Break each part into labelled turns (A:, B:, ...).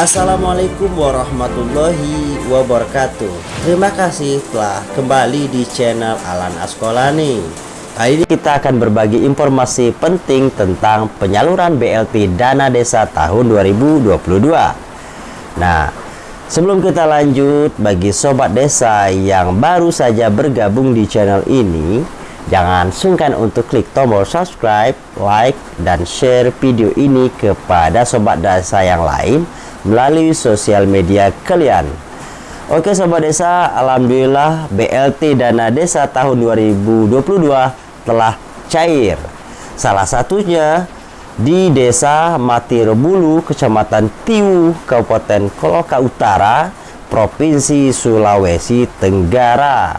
A: Assalamualaikum warahmatullahi wabarakatuh. Terima kasih telah kembali di channel Alan Askolani Kali ini kita akan berbagi informasi penting tentang penyaluran BLT Dana Desa tahun 2022 Nah, sebelum kita lanjut bagi sobat desa yang baru saja bergabung di channel ini Jangan sungkan untuk klik tombol subscribe, like, dan share video ini kepada sobat desa yang lain melalui sosial media kalian. Oke Sobat Desa, Alhamdulillah BLT Dana Desa tahun 2022 telah cair. Salah satunya di Desa Matirebulu, Kecamatan Tiu, Kabupaten Koloka Utara, Provinsi Sulawesi Tenggara.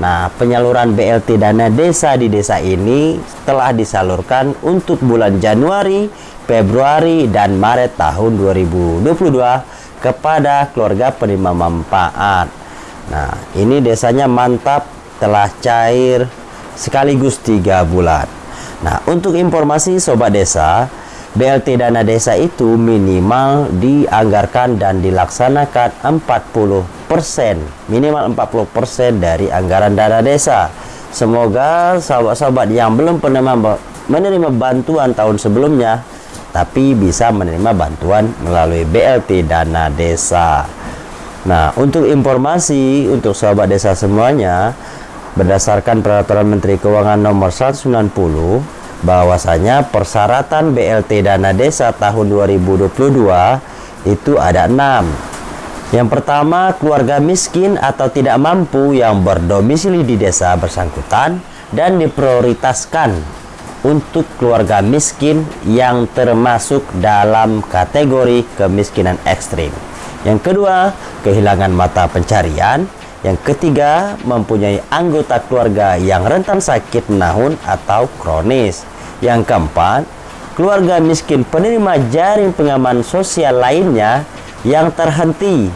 A: Nah, penyaluran BLT dana desa di desa ini telah disalurkan untuk bulan Januari Februari dan Maret tahun 2022 kepada keluarga penerima manfaat. Nah, ini desanya mantap telah cair sekaligus tiga bulan. Nah, untuk informasi sobat desa, BLT dana desa itu minimal dianggarkan dan dilaksanakan 40%, minimal 40% dari anggaran dana desa. Semoga sahabat-sahabat yang belum pernah menerima bantuan tahun sebelumnya tapi bisa menerima bantuan melalui BLT dana desa. Nah, untuk informasi untuk sahabat desa semuanya, berdasarkan peraturan Menteri Keuangan nomor 190 bahwasanya persyaratan BLT dana desa tahun 2022 itu ada enam. Yang pertama, keluarga miskin atau tidak mampu yang berdomisili di desa bersangkutan dan diprioritaskan untuk keluarga miskin yang termasuk dalam kategori kemiskinan ekstrim. Yang kedua, kehilangan mata pencarian. Yang ketiga, mempunyai anggota keluarga yang rentan sakit menahun atau kronis. Yang keempat, keluarga miskin penerima jaring pengaman sosial lainnya yang terhenti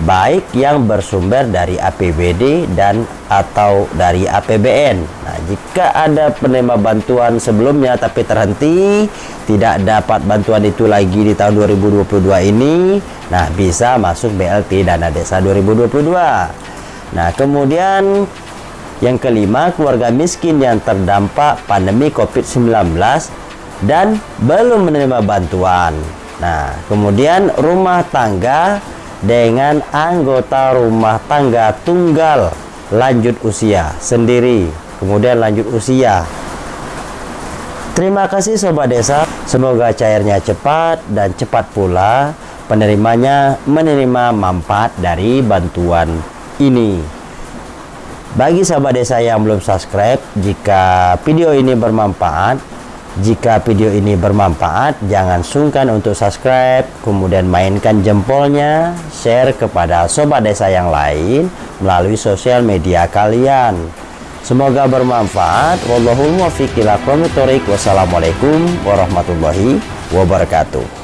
A: baik yang bersumber dari APBD dan atau dari APBN. Nah, jika ada penerima bantuan sebelumnya tapi terhenti, tidak dapat bantuan itu lagi di tahun 2022 ini, nah bisa masuk BLT Dana Desa 2022. Nah, kemudian yang kelima, keluarga miskin yang terdampak pandemi COVID-19 dan belum menerima bantuan. Nah, kemudian rumah tangga dengan anggota rumah tangga tunggal lanjut usia sendiri. Kemudian lanjut usia. Terima kasih sobat desa. Semoga cairnya cepat dan cepat pula penerimanya menerima manfaat dari bantuan ini. Bagi sahabat desa yang belum subscribe jika video ini bermanfaat jika video ini bermanfaat, jangan sungkan untuk subscribe, kemudian mainkan jempolnya, share kepada sobat desa yang lain melalui sosial media kalian. Semoga bermanfaat. Wallahul muwaffiq ila Wassalamualaikum warahmatullahi wabarakatuh.